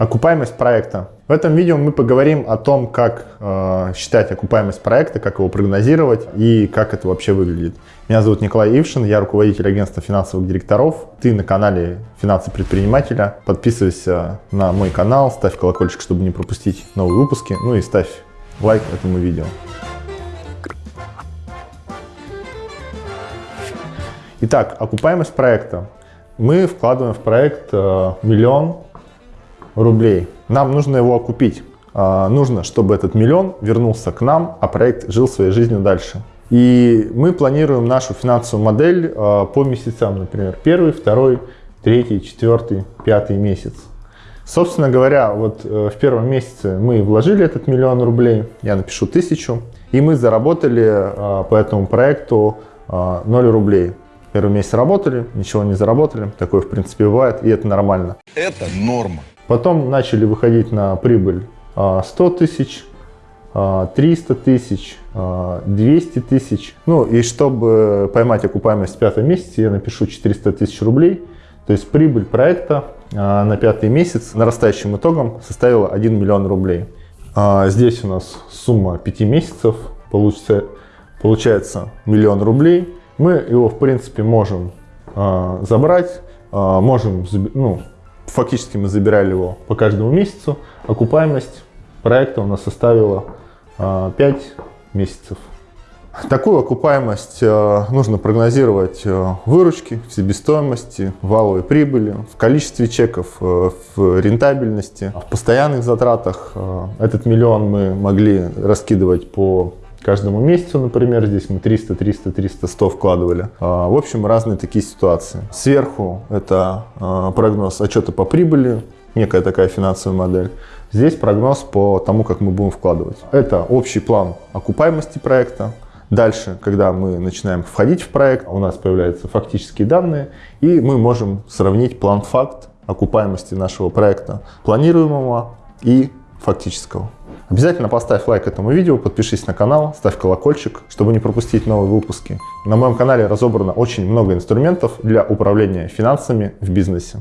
Окупаемость проекта. В этом видео мы поговорим о том, как э, считать окупаемость проекта, как его прогнозировать и как это вообще выглядит. Меня зовут Николай Ившин, я руководитель агентства финансовых директоров. Ты на канале «Финансы предпринимателя». Подписывайся на мой канал, ставь колокольчик, чтобы не пропустить новые выпуски. Ну и ставь лайк этому видео. Итак, окупаемость проекта. Мы вкладываем в проект э, миллион рублей. Нам нужно его окупить. Э, нужно, чтобы этот миллион вернулся к нам, а проект жил своей жизнью дальше. И мы планируем нашу финансовую модель э, по месяцам, например, первый, второй, третий, четвертый, пятый месяц. Собственно говоря, вот в первом месяце мы вложили этот миллион рублей, я напишу тысячу, и мы заработали по этому проекту 0 рублей. Первый месяц работали, ничего не заработали. Такое, в принципе, бывает, и это нормально. Это норма. Потом начали выходить на прибыль 100 а, тысяч, 300 а, тысяч, 200 а, тысяч. Ну и чтобы поймать окупаемость в пятом месяце, я напишу 400 тысяч рублей. То есть прибыль проекта на пятый месяц нарастающим итогом составила 1 миллион рублей. Здесь у нас сумма 5 месяцев, получится, получается миллион рублей мы его, в принципе, можем забрать, можем, ну, фактически мы забирали его по каждому месяцу. Окупаемость проекта у нас составила э, 5 месяцев. Такую окупаемость э, нужно прогнозировать э, выручки, в себестоимости, валовой прибыли, в количестве чеков, э, в рентабельности, в постоянных затратах. Этот миллион мы могли раскидывать по каждому месяцу, например, здесь мы 300, 300, 300, 100 вкладывали. А, в общем, разные такие ситуации. Сверху это а, прогноз отчета по прибыли, некая такая финансовая модель. Здесь прогноз по тому, как мы будем вкладывать. Это общий план окупаемости проекта. Дальше, когда мы начинаем входить в проект, у нас появляются фактические данные, и мы можем сравнить план-факт окупаемости нашего проекта, планируемого и фактического. Обязательно поставь лайк этому видео, подпишись на канал, ставь колокольчик, чтобы не пропустить новые выпуски. На моем канале разобрано очень много инструментов для управления финансами в бизнесе.